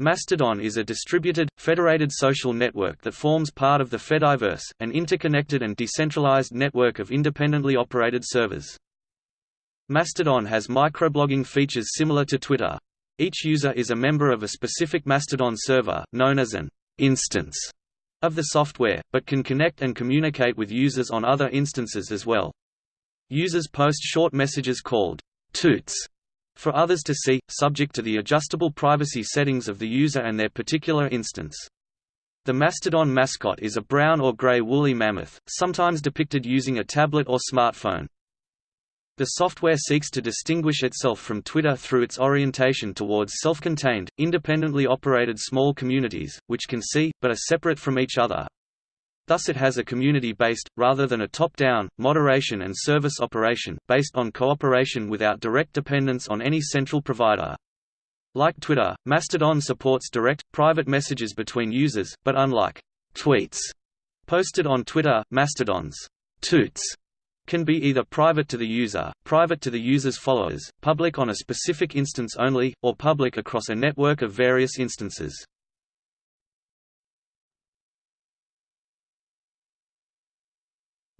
Mastodon is a distributed, federated social network that forms part of the Fediverse, an interconnected and decentralized network of independently operated servers. Mastodon has microblogging features similar to Twitter. Each user is a member of a specific Mastodon server, known as an instance of the software, but can connect and communicate with users on other instances as well. Users post short messages called toots for others to see, subject to the adjustable privacy settings of the user and their particular instance. The Mastodon mascot is a brown or gray woolly mammoth, sometimes depicted using a tablet or smartphone. The software seeks to distinguish itself from Twitter through its orientation towards self-contained, independently operated small communities, which can see, but are separate from each other, Thus it has a community-based, rather than a top-down, moderation and service operation, based on cooperation without direct dependence on any central provider. Like Twitter, Mastodon supports direct, private messages between users, but unlike tweets posted on Twitter, Mastodon's toots can be either private to the user, private to the user's followers, public on a specific instance only, or public across a network of various instances.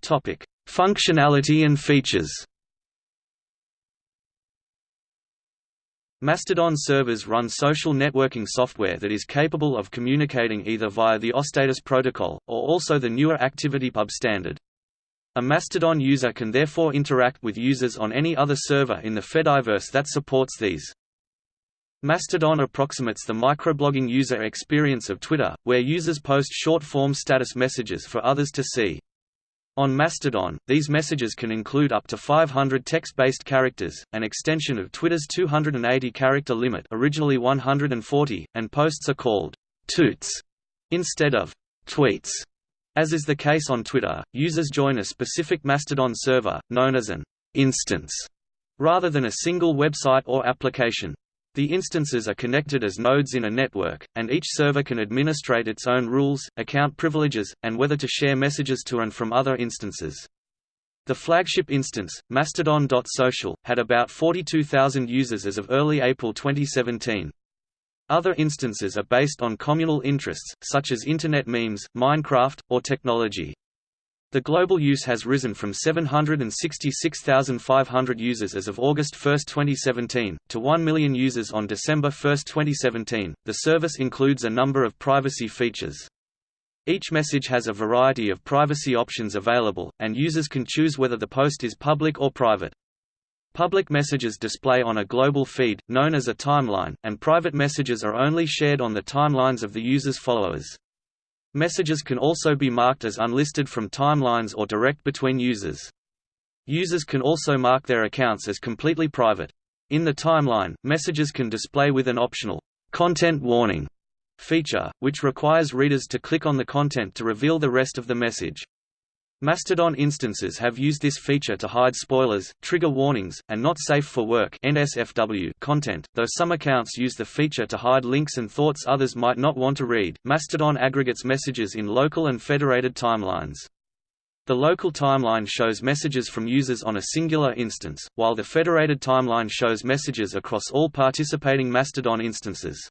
Topic: Functionality and features. Mastodon servers run social networking software that is capable of communicating either via the OSTATUS protocol, or also the newer ActivityPub standard. A Mastodon user can therefore interact with users on any other server in the Fediverse that supports these. Mastodon approximates the microblogging user experience of Twitter, where users post short-form status messages for others to see. On Mastodon, these messages can include up to 500 text-based characters, an extension of Twitter's 280-character limit originally 140, and posts are called «toots» instead of «tweets». As is the case on Twitter, users join a specific Mastodon server, known as an «instance», rather than a single website or application. The instances are connected as nodes in a network, and each server can administrate its own rules, account privileges, and whether to share messages to and from other instances. The flagship instance, Mastodon.social, had about 42,000 users as of early April 2017. Other instances are based on communal interests, such as Internet memes, Minecraft, or technology. The global use has risen from 766,500 users as of August 1, 2017, to 1 million users on December 1, 2017. The service includes a number of privacy features. Each message has a variety of privacy options available, and users can choose whether the post is public or private. Public messages display on a global feed, known as a timeline, and private messages are only shared on the timelines of the user's followers. Messages can also be marked as unlisted from timelines or direct between users. Users can also mark their accounts as completely private. In the timeline, messages can display with an optional content warning feature, which requires readers to click on the content to reveal the rest of the message. Mastodon instances have used this feature to hide spoilers, trigger warnings, and not safe for work (NSFW) content, though some accounts use the feature to hide links and thoughts others might not want to read. Mastodon aggregates messages in local and federated timelines. The local timeline shows messages from users on a singular instance, while the federated timeline shows messages across all participating Mastodon instances.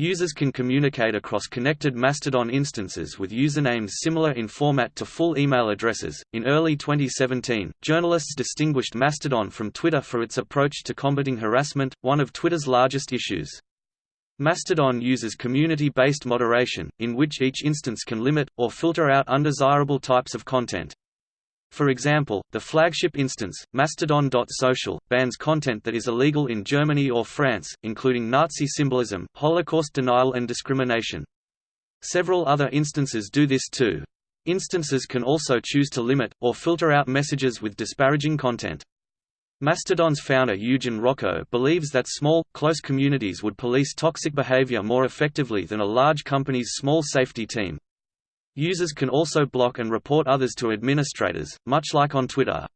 Users can communicate across connected Mastodon instances with usernames similar in format to full email addresses. In early 2017, journalists distinguished Mastodon from Twitter for its approach to combating harassment, one of Twitter's largest issues. Mastodon uses community-based moderation, in which each instance can limit, or filter out undesirable types of content. For example, the flagship instance, Mastodon.social, bans content that is illegal in Germany or France, including Nazi symbolism, Holocaust denial and discrimination. Several other instances do this too. Instances can also choose to limit, or filter out messages with disparaging content. Mastodon's founder Eugen Rochko believes that small, close communities would police toxic behavior more effectively than a large company's small safety team. Users can also block and report others to administrators, much like on Twitter.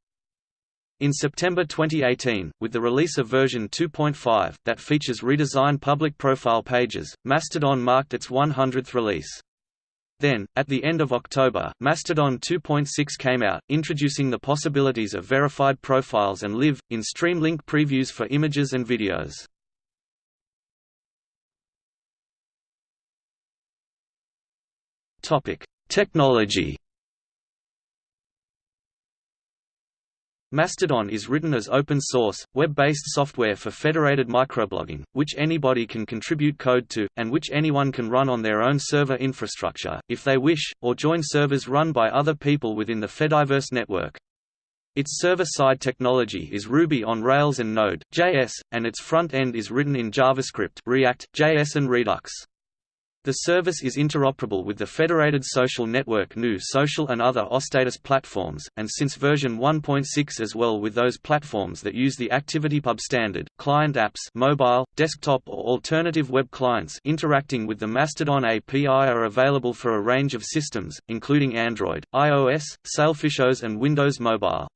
In September 2018, with the release of version 2.5, that features redesigned public profile pages, Mastodon marked its 100th release. Then, at the end of October, Mastodon 2.6 came out, introducing the possibilities of verified profiles and live, in-stream link previews for images and videos. Topic: Technology. Mastodon is written as open-source, web-based software for federated microblogging, which anybody can contribute code to, and which anyone can run on their own server infrastructure, if they wish, or join servers run by other people within the Fediverse network. Its server-side technology is Ruby on Rails and Node.js, and its front end is written in JavaScript React, JS and Redux. The service is interoperable with the federated social network GNU Social and other OStatus platforms, and since version 1.6 as well with those platforms that use the ActivityPub standard. Client apps mobile, desktop or alternative web clients interacting with the Mastodon API are available for a range of systems, including Android, iOS, Sailfish OS and Windows Mobile.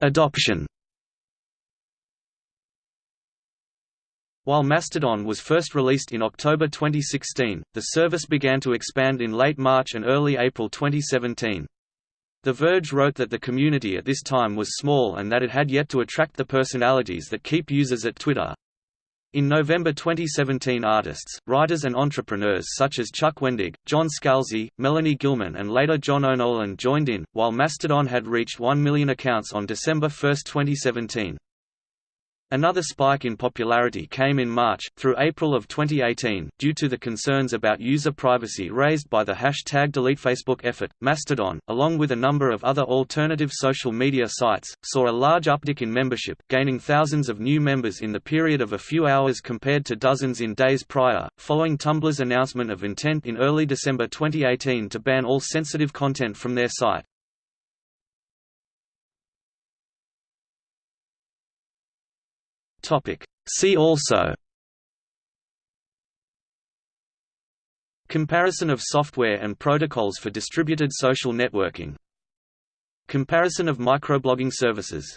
Adoption While Mastodon was first released in October 2016, the service began to expand in late March and early April 2017. The Verge wrote that the community at this time was small and that it had yet to attract the personalities that keep users at Twitter. In November 2017 artists, writers and entrepreneurs such as Chuck Wendig, John Scalzi, Melanie Gilman and later John O'Nolan joined in, while Mastodon had reached 1 million accounts on December 1, 2017. Another spike in popularity came in March, through April of 2018, due to the concerns about user privacy raised by the hashtag DeleteFacebook effort. Mastodon, along with a number of other alternative social media sites, saw a large uptick in membership, gaining thousands of new members in the period of a few hours compared to dozens in days prior, following Tumblr's announcement of intent in early December 2018 to ban all sensitive content from their site. Topic. See also Comparison of software and protocols for distributed social networking Comparison of microblogging services